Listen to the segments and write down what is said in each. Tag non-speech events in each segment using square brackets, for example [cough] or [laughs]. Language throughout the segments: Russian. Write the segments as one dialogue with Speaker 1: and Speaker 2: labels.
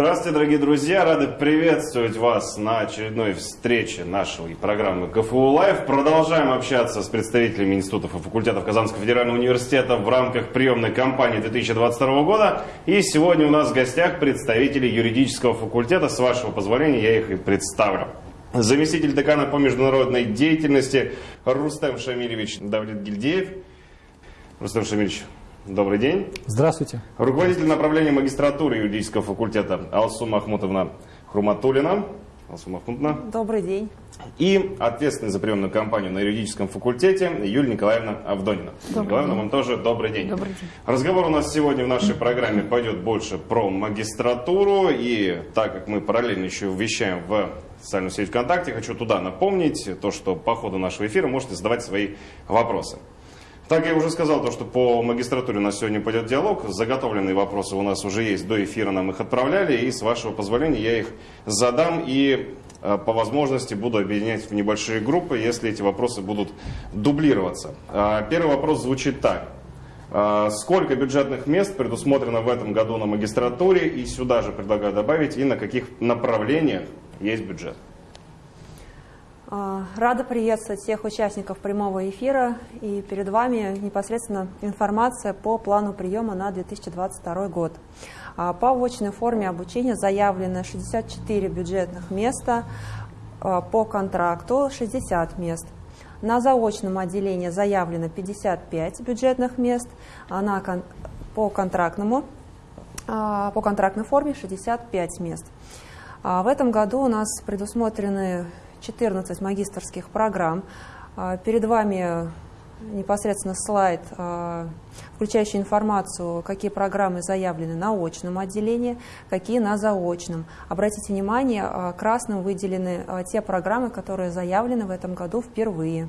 Speaker 1: Здравствуйте, дорогие друзья! Рады приветствовать вас на очередной встрече нашей программы КФУ Лайв. Продолжаем общаться с представителями институтов и факультетов Казанского федерального университета в рамках приемной кампании 2022 года. И сегодня у нас в гостях представители юридического факультета. С вашего позволения я их и представлю. Заместитель декана по международной деятельности Рустем Шамилевич Давлет Гильдеев. Рустем Шамильевич, Добрый день.
Speaker 2: Здравствуйте.
Speaker 1: Руководитель направления магистратуры юридического факультета Алсу Махмутовна Хруматулина.
Speaker 3: Алсу Махмутовна. Добрый день.
Speaker 1: И ответственный за приемную кампанию на юридическом факультете Юлия Николаевна Авдонина. Добрый Николаевна, день. вам тоже добрый день.
Speaker 3: Добрый день.
Speaker 1: Разговор у нас сегодня в нашей программе пойдет больше про магистратуру. И так как мы параллельно еще вещаем в социальную сеть ВКонтакте, хочу туда напомнить то, что по ходу нашего эфира можете задавать свои вопросы. Так я уже сказал, то, что по магистратуре у нас сегодня пойдет диалог. Заготовленные вопросы у нас уже есть. До эфира нам их отправляли. И с вашего позволения я их задам и э, по возможности буду объединять в небольшие группы, если эти вопросы будут дублироваться. А, первый вопрос звучит так. А, сколько бюджетных мест предусмотрено в этом году на магистратуре? И сюда же предлагаю добавить, и на каких направлениях есть бюджет?
Speaker 3: А, рада приветствовать всех участников прямого эфира. И перед вами непосредственно информация по плану приема на 2022 год. А, по очной форме обучения заявлено 64 бюджетных места, а, по контракту 60 мест. На заочном отделении заявлено 55 бюджетных мест, а на, по, контрактному, по контрактной форме 65 мест. В этом году у нас предусмотрены 14 магистрских программ. А, перед вами непосредственно слайд, а, включающий информацию, какие программы заявлены на очном отделении, какие на заочном. Обратите внимание, а, красным выделены те программы, которые заявлены в этом году впервые.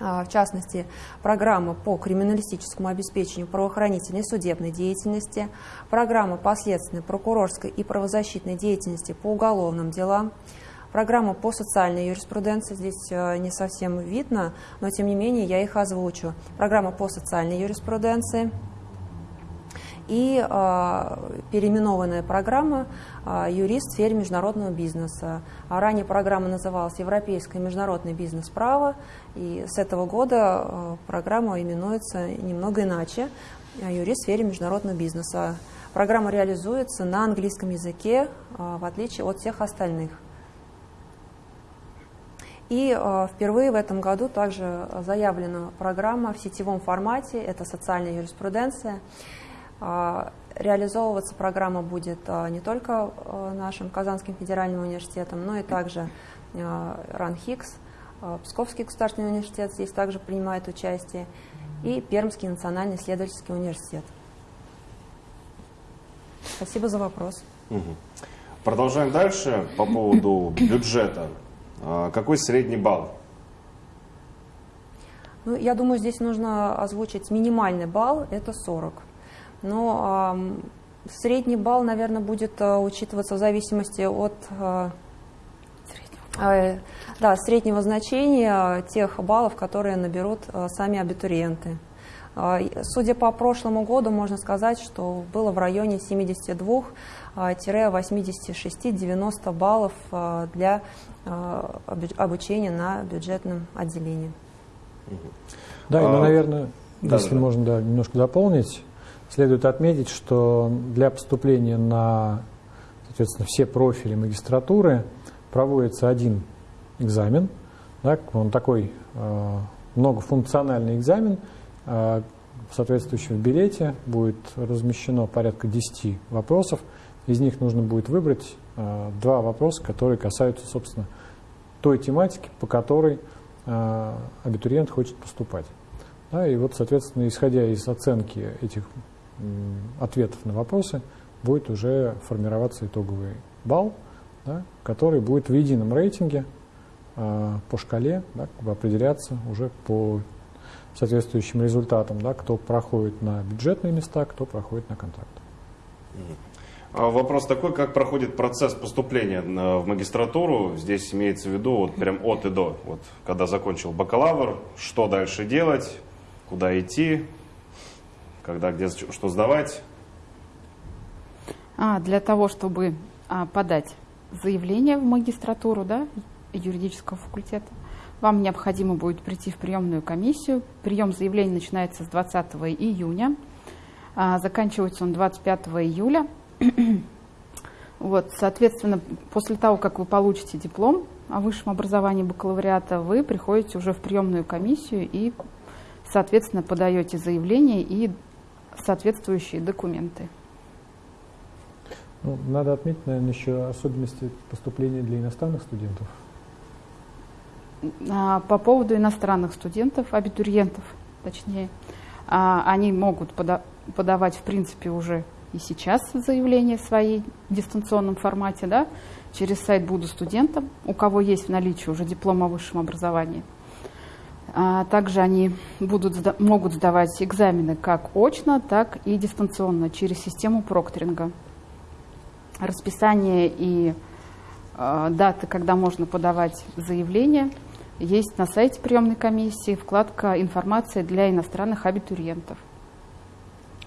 Speaker 3: В частности, программа по криминалистическому обеспечению правоохранительной судебной деятельности, программа по следственной, прокурорской и правозащитной деятельности по уголовным делам, Программа по социальной юриспруденции здесь э, не совсем видно, но тем не менее я их озвучу. Программа по социальной юриспруденции и э, переименованная программа э, «Юрист в сфере международного бизнеса». А ранее программа называлась «Европейское международное бизнес-право», и с этого года э, программа именуется немного иначе «Юрист в сфере международного бизнеса». Программа реализуется на английском языке, э, в отличие от всех остальных. И э, впервые в этом году также заявлена программа в сетевом формате, это социальная юриспруденция. Э, реализовываться программа будет э, не только нашим Казанским федеральным университетом, но и также РАНХИКС, Псковский государственный университет здесь также принимает участие, и Пермский национальный исследовательский университет. Спасибо за вопрос.
Speaker 1: Продолжаем дальше по поводу бюджета. А, какой средний балл?
Speaker 3: Ну, я думаю, здесь нужно озвучить минимальный балл, это 40. Но э, средний балл, наверное, будет э, учитываться в зависимости от э, э, да, среднего значения тех баллов, которые наберут э, сами абитуриенты. Судя по прошлому году, можно сказать, что было в районе 72-86-90 баллов для Э, обучения на бюджетном отделении.
Speaker 2: Да, и, ну, наверное, да, если да, можно да, немножко дополнить, следует отметить, что для поступления на соответственно, все профили магистратуры проводится один экзамен, да, он такой э, многофункциональный экзамен, в соответствующем билете будет размещено порядка 10 вопросов, из них нужно будет выбрать Э, два вопроса, которые касаются, собственно, той тематики, по которой э, абитуриент хочет поступать. Да, и вот, соответственно, исходя из оценки этих ответов на вопросы, будет уже формироваться итоговый балл, да, который будет в едином рейтинге э, по шкале да, определяться уже по соответствующим результатам, да, кто проходит на бюджетные места, кто проходит на контракт.
Speaker 1: А вопрос такой, как проходит процесс поступления в магистратуру? Здесь имеется в виду вот прям от и до. Вот, когда закончил бакалавр, что дальше делать, куда идти, когда где что сдавать?
Speaker 4: А, для того, чтобы а, подать заявление в магистратуру да, юридического факультета, вам необходимо будет прийти в приемную комиссию. Прием заявлений начинается с 20 июня, а, заканчивается он 25 июля. [clears throat] вот, соответственно, после того, как вы получите диплом о высшем образовании бакалавриата, вы приходите уже в приемную комиссию и, соответственно, подаете заявление и соответствующие документы.
Speaker 2: Ну, надо отметить, наверное, еще особенности поступления для иностранных студентов.
Speaker 4: А, по поводу иностранных студентов, абитуриентов, точнее, а, они могут пода подавать, в принципе, уже и сейчас заявления свои в дистанционном формате, да, через сайт «Буду студентом», у кого есть в наличии уже диплом о высшем образовании. А также они будут, могут сдавать экзамены как очно, так и дистанционно через систему прокторинга. Расписание и даты, когда можно подавать заявление, есть на сайте приемной комиссии вкладка «Информация для иностранных абитуриентов».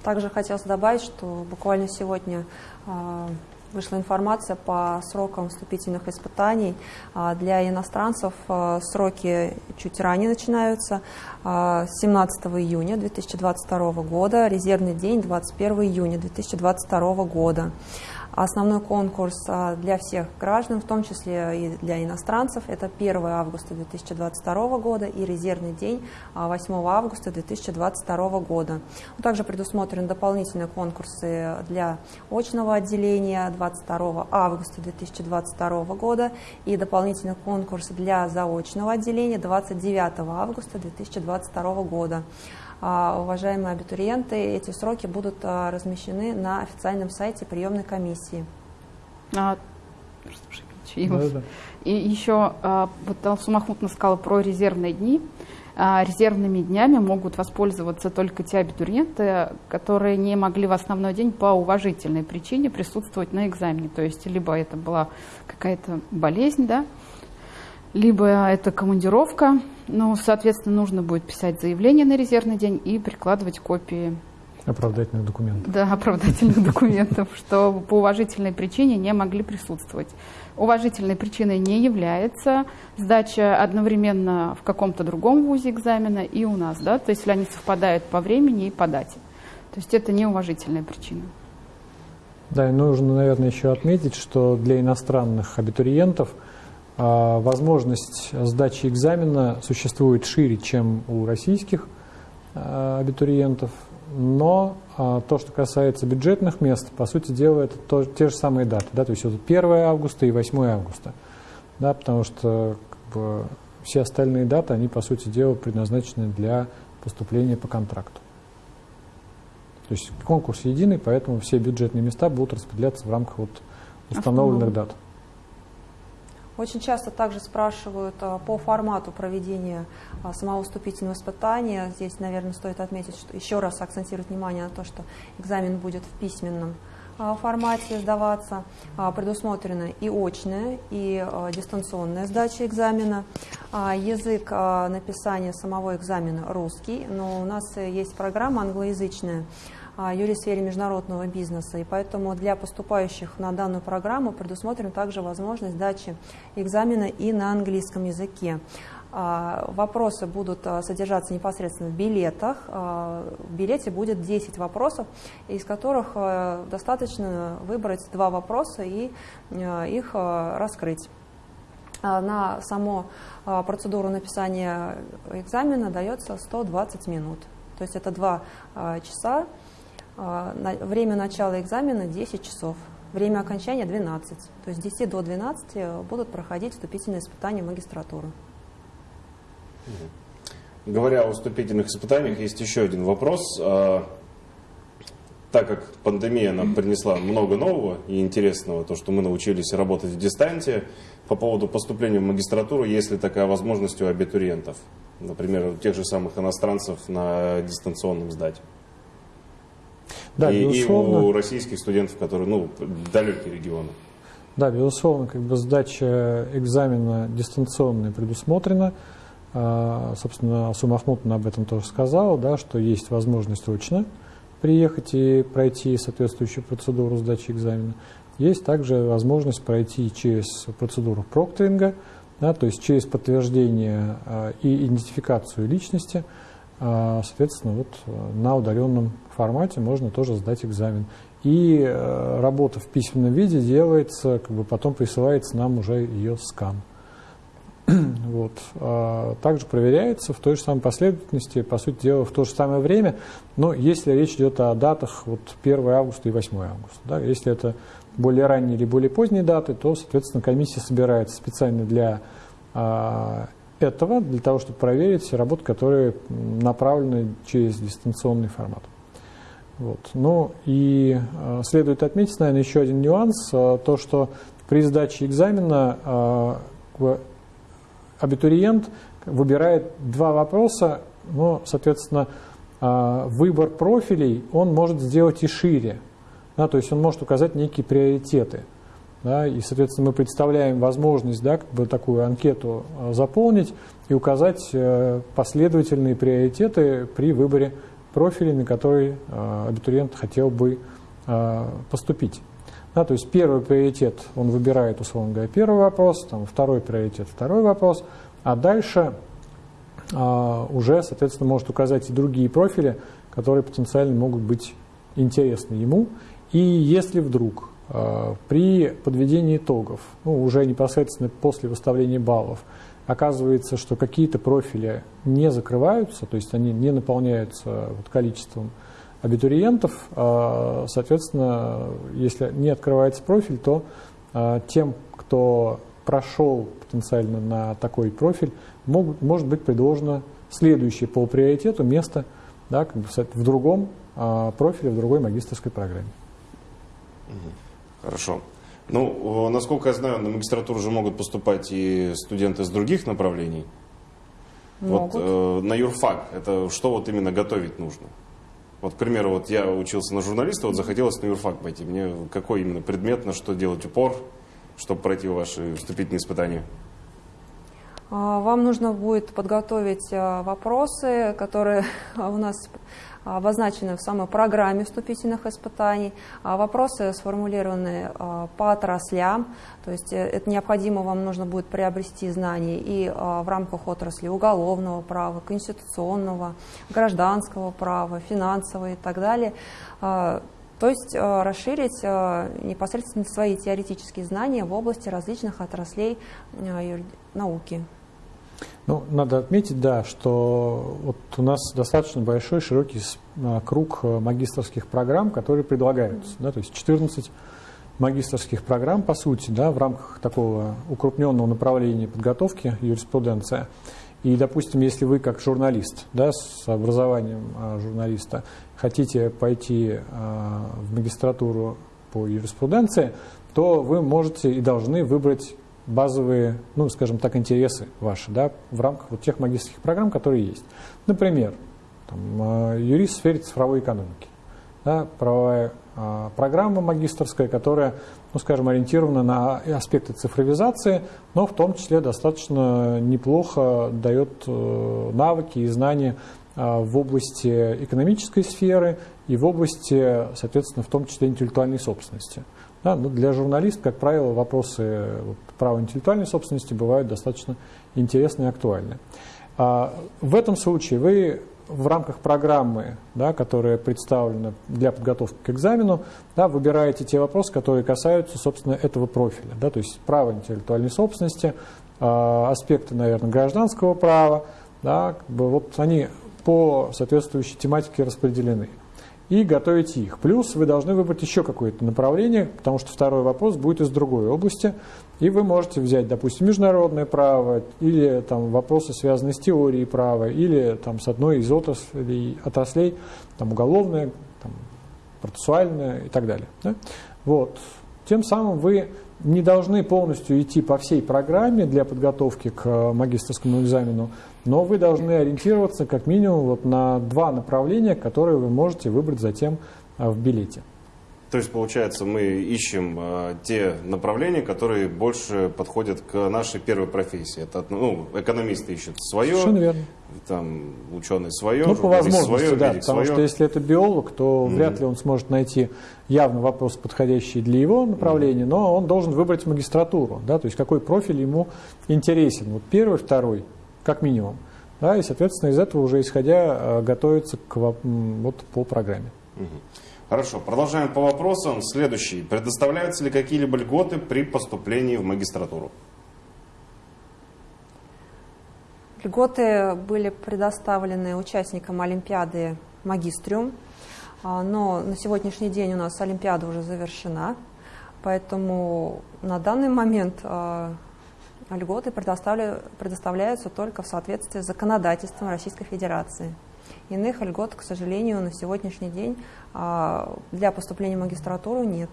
Speaker 3: Также хотелось добавить, что буквально сегодня э, вышла информация по срокам вступительных испытаний. А, для иностранцев а, сроки чуть ранее начинаются. 17 а, июня 2022 года, резервный день 21 июня 2022 года. Основной конкурс а, для всех граждан, в том числе и для иностранцев, это 1 августа 2022 года и резервный день 8 а, августа 2022 года. Также предусмотрены дополнительные конкурсы для очного отделения 22 августа 2022 года и дополнительный конкурс для заочного отделения 29 августа 2022 года. А, уважаемые абитуриенты, эти сроки будут а, размещены на официальном сайте приемной комиссии. А,
Speaker 4: да, да. И еще, вот Алсу Махмутовна сказала про резервные дни. Резервными днями могут воспользоваться только те абитуриенты, которые не могли в основной день по уважительной причине присутствовать на экзамене. То есть либо это была какая-то болезнь, да, либо это командировка, ну, соответственно, нужно будет писать заявление на резервный день и прикладывать копии
Speaker 2: Оправдательных документов.
Speaker 4: Да, оправдательных документов, [laughs] что по уважительной причине не могли присутствовать. Уважительной причиной не является сдача одновременно в каком-то другом вузе экзамена и у нас, да, то есть если они совпадают по времени и по дате. То есть это не уважительная причина.
Speaker 2: Да, и нужно, наверное, еще отметить, что для иностранных абитуриентов – возможность сдачи экзамена существует шире, чем у российских а, абитуриентов, но а, то, что касается бюджетных мест, по сути дела, это то, те же самые даты, да, то есть это 1 августа и 8 августа, да, потому что как бы, все остальные даты, они, по сути дела, предназначены для поступления по контракту. То есть конкурс единый, поэтому все бюджетные места будут распределяться в рамках вот установленных дат.
Speaker 3: Очень часто также спрашивают а, по формату проведения а, самого вступительного испытания. Здесь, наверное, стоит отметить, что еще раз акцентировать внимание на то, что экзамен будет в письменном а, формате сдаваться. Предусмотрена и очная, и дистанционная сдача экзамена. Язык написания самого экзамена русский, но у нас есть программа англоязычная, юрий в сфере международного бизнеса. И поэтому для поступающих на данную программу предусмотрена также возможность сдачи экзамена и на английском языке. А, вопросы будут а, содержаться непосредственно в билетах. А, в билете будет 10 вопросов, из которых достаточно выбрать два вопроса и их раскрыть. На саму процедуру написания экзамена дается 120 минут. То есть это два часа а, время начала экзамена 10 часов, время окончания 12. То есть с 10 до 12 будут проходить вступительные испытания в магистратуру.
Speaker 1: Говоря о вступительных испытаниях, есть еще один вопрос. А, так как пандемия нам принесла много нового и интересного, то, что мы научились работать в дистанте, по поводу поступления в магистратуру, есть ли такая возможность у абитуриентов, например, у тех же самых иностранцев на дистанционном сдать?
Speaker 2: Да, и, безусловно.
Speaker 1: и у российских студентов, которые, ну, далекие регионы.
Speaker 2: Да, безусловно, как бы сдача экзамена дистанционная предусмотрена. А, собственно, Сумахмутовна об этом тоже сказала, да, что есть возможность очно приехать и пройти соответствующую процедуру сдачи экзамена. Есть также возможность пройти через процедуру прокторинга, да, то есть через подтверждение э, и идентификацию личности, соответственно, вот на удаленном формате можно тоже сдать экзамен. И работа в письменном виде делается, как бы потом присылается нам уже ее скан. [clears throat] Вот. А также проверяется в той же самой последовательности, по сути дела, в то же самое время, но если речь идет о датах вот 1 августа и 8 августа. Да, если это более ранние или более поздние даты, то, соответственно, комиссия собирается специально для а, этого, для того, чтобы проверить работы, которые направлены через дистанционный формат. Вот. Ну и э, следует отметить, наверное, еще один нюанс, э, то, что при сдаче экзамена э, абитуриент выбирает два вопроса, но, соответственно, выбор профилей он может сделать и шире. Да, то есть он может указать некие приоритеты. Да, и, соответственно, мы представляем возможность да, как бы такую анкету а, заполнить и указать э, последовательные приоритеты при выборе профилей, на который а, абитуриент хотел бы поступить. Да, то есть первый приоритет он выбирает, условно говоря, первый вопрос, там, второй приоритет, второй вопрос, а дальше а, уже, соответственно, может указать и другие профили, которые потенциально могут быть интересны ему. И если вдруг а, при подведении итогов, ну, уже непосредственно после выставления баллов, оказывается, что какие-то профили не закрываются, то есть они не наполняются вот количеством абитуриентов. А, соответственно, если не открывается профиль, то а, тем, кто прошел потенциально на такой профиль, могут, может быть предложено следующее по приоритету место да, как бы в другом а, профиле, в другой магистрской программе.
Speaker 1: Хорошо. Ну, насколько я знаю, на магистратуру уже могут поступать и студенты с других направлений. Могут. Вот э, на юрфак, это что вот именно готовить нужно? Вот, к примеру, вот я учился на журналиста, вот захотелось на юрфак пойти. Мне какой именно предмет, на что делать упор, чтобы пройти ваши вступительные испытания?
Speaker 3: А, вам нужно будет подготовить а, вопросы, которые [laughs] у нас обозначены в самой программе вступительных испытаний. А вопросы сформулированы по отраслям, то есть э, это необходимо вам нужно будет приобрести знания и в рамках отрасли уголовного права, конституционного, гражданского права, финансового и так далее. То есть расширить непосредственно свои теоретические знания в области различных отраслей науки.
Speaker 2: Ну, надо отметить, да, что вот у нас достаточно большой, широкий а, круг э, магистрских программ, которые предлагаются. Да, то есть 14 магистрских программ, по сути, да, в рамках такого укрупненного направления подготовки юриспруденция. И, допустим, если вы как журналист, да, с образованием а, журналиста, хотите пойти а, в магистратуру по юриспруденции, то вы можете и должны выбрать базовые, ну, скажем так, интересы ваши, да, в рамках вот тех магистрских программ, которые есть. Например, там, э, юрист в сфере цифровой экономики, да, правовая а, программа магистрская, которая, ну, скажем, ориентирована на аспекты цифровизации, но в том числе достаточно неплохо дает э, навыки и знания в области экономической сферы и в области, соответственно, в том числе интеллектуальной собственности. Да, но для журналистов, как правило, вопросы права интеллектуальной собственности бывают достаточно интересны и актуальны. А, в этом случае вы в рамках программы, да, которая представлена для подготовки к экзамену, да, выбираете те вопросы, которые касаются, собственно, этого профиля. Да, то есть права интеллектуальной собственности, а, аспекты, наверное, гражданского права. Да, как бы вот они по соответствующей тематике распределены и готовите их. Плюс вы должны выбрать еще какое-то направление, потому что второй вопрос будет из другой области, и вы можете взять, допустим, международное право, или там, вопросы, связанные с теорией права, или там, с одной из отраслей, отраслей там, уголовное, там, процессуальное и так далее. Да? Вот. Тем самым вы не должны полностью идти по всей программе для подготовки к э, магистрскому экзамену, но вы должны ориентироваться как минимум вот на два направления, которые вы можете выбрать затем э, в билете.
Speaker 1: То есть, получается, мы ищем э, те направления, которые больше подходят к нашей первой профессии. Это, ну, экономисты ищут свое,
Speaker 2: Совершенно верно.
Speaker 1: там, ученые свое,
Speaker 2: Ну, по возможности,
Speaker 1: свое,
Speaker 2: да, потому
Speaker 1: свое.
Speaker 2: что если это биолог, то
Speaker 1: Мгм.
Speaker 2: вряд ли он сможет найти явно вопрос, подходящий для его направления, но он должен выбрать магистратуру, да, то есть какой профиль ему интересен, вот первый, второй, как минимум, да, и, соответственно, из этого уже исходя э, готовиться к, вот, по программе.
Speaker 1: Мгм. Хорошо, продолжаем по вопросам. Следующий. Предоставляются ли какие-либо льготы при поступлении в магистратуру?
Speaker 3: Льготы были предоставлены участникам Олимпиады «Магистриум», а, но на сегодняшний день у нас Олимпиада уже завершена, поэтому на данный момент а, льготы предоставля- предоставляются только в соответствии с законодательством Российской Федерации. Иных льгот, к сожалению, на сегодняшний день а, для поступления в магистратуру нет.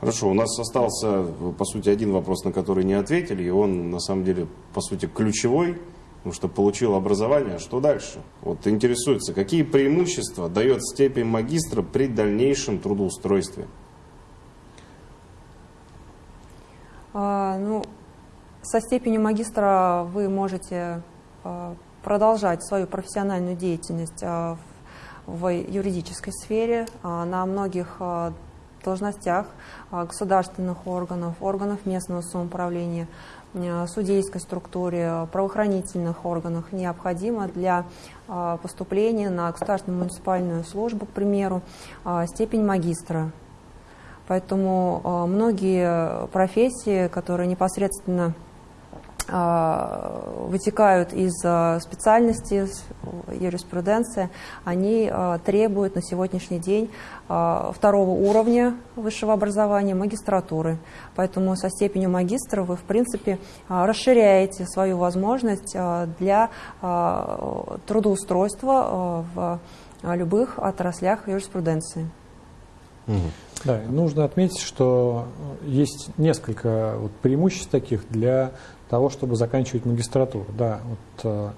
Speaker 1: Хорошо, у нас остался, по сути, один вопрос, на который не ответили, и он, на самом деле, по сути, ключевой, потому что получил образование, что дальше? Вот интересуется, какие преимущества дает степень магистра при дальнейшем трудоустройстве?
Speaker 3: А, Ну, со степенью магистра вы можете а, продолжать свою профессиональную деятельность а, в юридической сфере а, на многих а, должностях государственных органов, органов местного самоуправления, судейской структуре, правоохранительных органах необходимо для поступления на государственную муниципальную службу, к примеру, степень магистра. Поэтому многие профессии, которые непосредственно вытекают из э, специальности юриспруденции, они э, требуют на сегодняшний день второго уровня высшего образования, магистратуры. Поэтому со степенью магистра вы, в принципе, расширяете свою возможность для трудоустройства в любых отраслях юриспруденции.
Speaker 2: Да, нужно отметить, что есть несколько вот преимуществ таких для того, чтобы заканчивать магистратуру. Да, вот, э,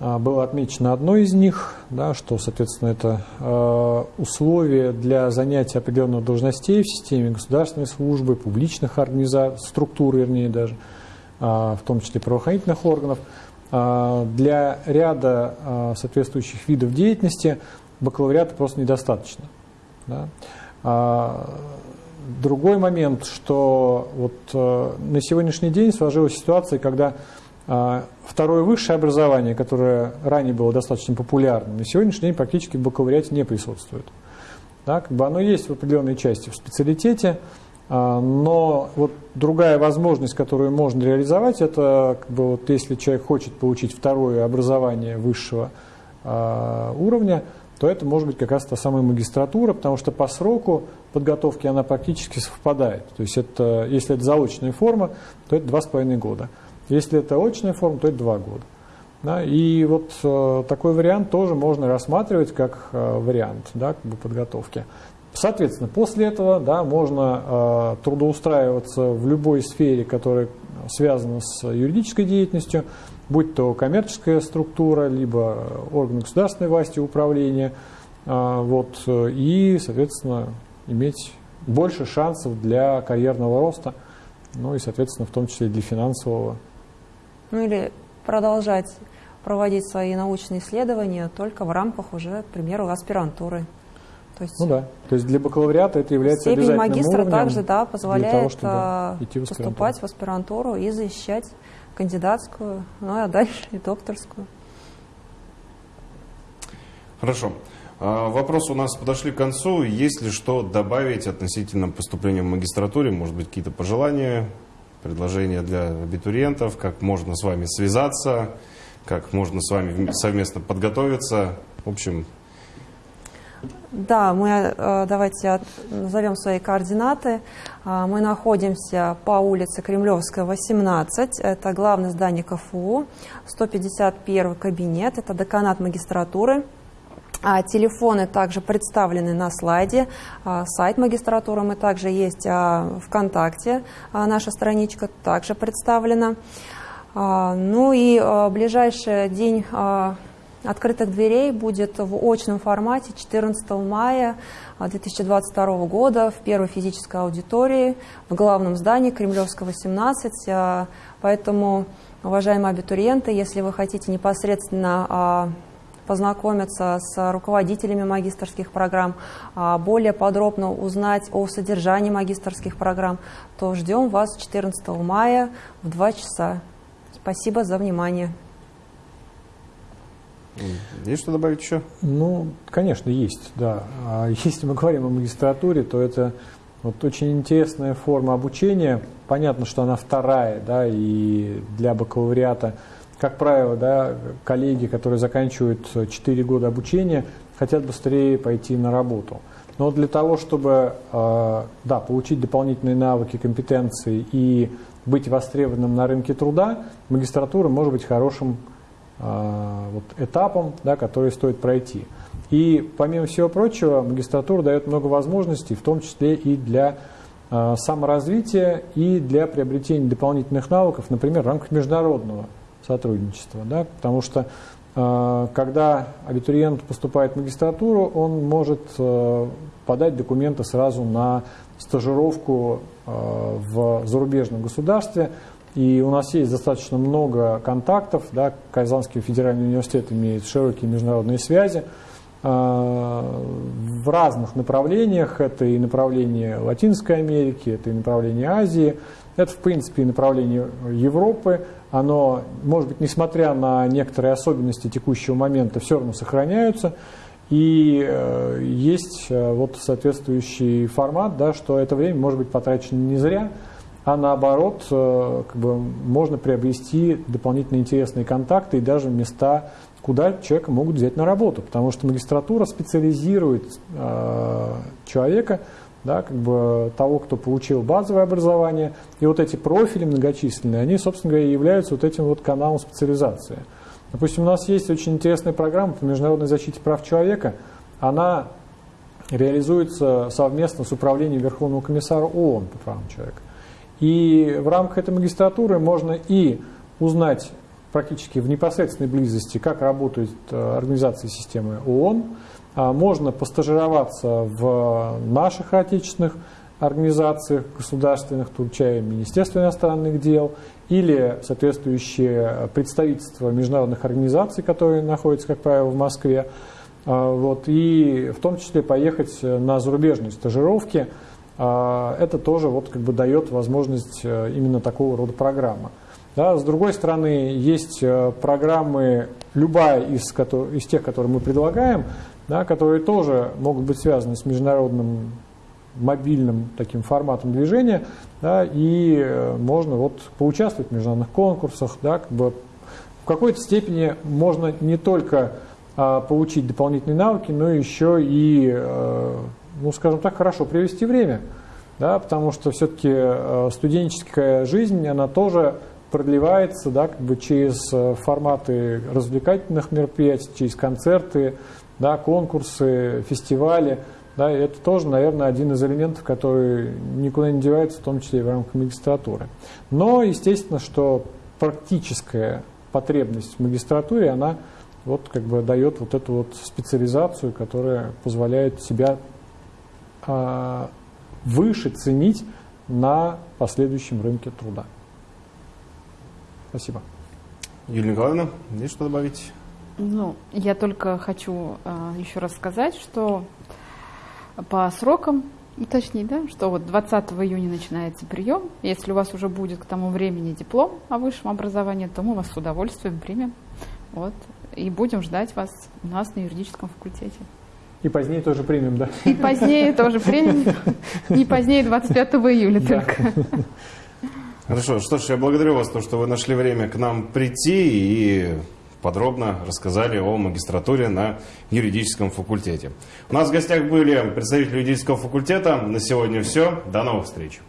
Speaker 2: а, было отмечено одно из них, да, что, соответственно, это э, условия для занятия определенных должностей в системе государственной службы, публичных организаций, структур, вернее, даже, а, в том числе правоохранительных органов. А, Для ряда а, соответствующих видов деятельности бакалавриата просто недостаточно. Да. Другой момент, что вот э, на сегодняшний день сложилась ситуация, когда а, второе высшее образование, которое ранее было достаточно популярным, на сегодняшний день практически в бакалавриате не присутствует. Да, как бы оно есть в определенной части в специалитете, а, но вот другая возможность, которую можно реализовать, это как бы вот если человек хочет получить второе образование высшего уровня, то это может быть как раз та самая магистратура, потому что по сроку подготовки она практически совпадает. То есть это, если это заочная форма, то это два с половиной года. Если это очная форма, то это два года. Да, и вот э, такой вариант тоже можно рассматривать как э, вариант да, как бы подготовки. Соответственно, после этого да, можно э, трудоустраиваться в любой сфере, которая связана с юридической деятельностью, будь то коммерческая структура, либо орган государственной власти управления, э, вот, э, и, соответственно, иметь больше шансов для карьерного роста, ну и, соответственно, в том числе для финансового.
Speaker 3: Ну или продолжать проводить свои научные исследования только в рамках уже, к примеру, аспирантуры. То есть
Speaker 2: Ну да, то есть для бакалавриата это является
Speaker 3: степень
Speaker 2: обязательным
Speaker 3: магистра также да, позволяет
Speaker 2: того, чтобы
Speaker 3: а,
Speaker 2: идти в аспирантуру.
Speaker 3: поступать в аспирантуру и защищать кандидатскую, ну а дальше и докторскую.
Speaker 1: Хорошо. А, Вопросы у нас подошли к концу. Есть ли что добавить относительно поступления в магистратуре? Может быть, какие-то пожелания, предложения для абитуриентов? Как можно с вами связаться? Как можно с вами вм- совместно подготовиться? В общем,
Speaker 3: Да, мы э, давайте назовем свои координаты. А, Мы находимся по улице Кремлевская, 18. Это главное здание КФУ. 151 кабинет. Это деканат магистратуры. А, Телефоны также представлены на слайде. А, Сайт магистратуры мы также есть а, ВКонтакте. Наша страничка также представлена. Ну и ближайший день открытых дверей будет в очном формате 14 мая 2022 года в первой физической аудитории в главном здании Кремлевского 17. Поэтому, уважаемые абитуриенты, если вы хотите непосредственно познакомиться с руководителями магистрских программ, более подробно узнать о содержании магистрских программ, то ждем вас 14 мая в 2 часа. Спасибо за внимание.
Speaker 1: Есть что добавить еще?
Speaker 2: Ну, конечно, есть, да. А если мы говорим о магистратуре, то это вот очень интересная форма обучения. Понятно, что она вторая, да, и для бакалавриата, как правило, да, коллеги, которые заканчивают 4 года обучения, хотят быстрее пойти на работу. Но для того, чтобы э, да, получить дополнительные навыки, компетенции и быть востребованным на рынке труда, магистратура может быть хорошим а, вот, этапом, да, который стоит пройти. И помимо всего прочего, магистратура дает много возможностей, в том числе и для э, саморазвития и для приобретения дополнительных навыков, например, в рамках международного сотрудничества. Да, потому что э, когда абитуриент поступает в магистратуру, он может э, подать документы сразу на стажировку в зарубежном государстве, и у нас есть достаточно много контактов. Да, Казанский федеральный университет имеет широкие международные связи в разных направлениях. Это и направление Латинской Америки, это и направление Азии, это, в принципе, и направление Европы. Оно, может быть, несмотря на некоторые особенности текущего момента, все равно сохраняются. И э, есть э, вот соответствующий формат, да, что это время может быть потрачено не зря, а наоборот, э, как бы, можно приобрести дополнительно интересные контакты и даже места, куда человека могут взять на работу, потому что магистратура специализирует э, человека, да, как бы того, кто получил базовое образование, и вот эти профили многочисленные, они, собственно говоря, являются вот этим вот каналом специализации. Допустим, у нас есть очень интересная программа по международной защите прав человека, она реализуется совместно с Управлением Верховного комиссара ООН по правам человека. И в рамках этой магистратуры можно и узнать практически в непосредственной близости, как работают э, организации системы ООН, можно постажироваться в наших отечественных организациях государственных, включая Министерство иностранных дел или соответствующие представительства международных организаций, которые находятся, как правило, в Москве. А, вот, и в том числе поехать на зарубежные стажировки – а, это тоже вот как бы дает возможность э, именно такого рода программы. Да, с другой стороны, есть э, программы, любая из, из тех, которые мы предлагаем, да, которые тоже могут быть связаны с международным мобильным таким форматом движения, да, и э, можно вот поучаствовать в международных конкурсах, да, как бы. В какой-то степени можно не только а, получить дополнительные навыки, но еще и а, ну, скажем так, хорошо провести время, да, потому что все-таки э, студенческая жизнь, она тоже продлевается да, как бы через форматы развлекательных мероприятий, через концерты, да, конкурсы, фестивали. Да, это тоже, наверное, один из элементов, который никуда не девается, в том числе и в рамках магистратуры. Но, естественно, что практическая потребность в магистратуре, она вот как бы дает вот эту вот специализацию, которая позволяет себя а, выше ценить на последующем рынке труда. Спасибо.
Speaker 1: Юлия Николаевна, есть что добавить?
Speaker 4: Ну, я только хочу э, еще раз сказать, что по срокам уточнить, да, что вот 20 июня начинается прием. Если у вас уже будет к тому времени диплом о высшем образовании, то мы вас с удовольствием примем. Вот, и будем ждать вас у нас на юридическом факультете.
Speaker 2: И позднее тоже примем, да?
Speaker 4: И позднее тоже примем. Не позднее 25 июля только.
Speaker 1: Хорошо, что ж, я благодарю вас, то, что вы нашли время к нам прийти и подробно рассказали о магистратуре на юридическом факультете. У нас в гостях были представители юридического факультета. На сегодня все. До новых встреч.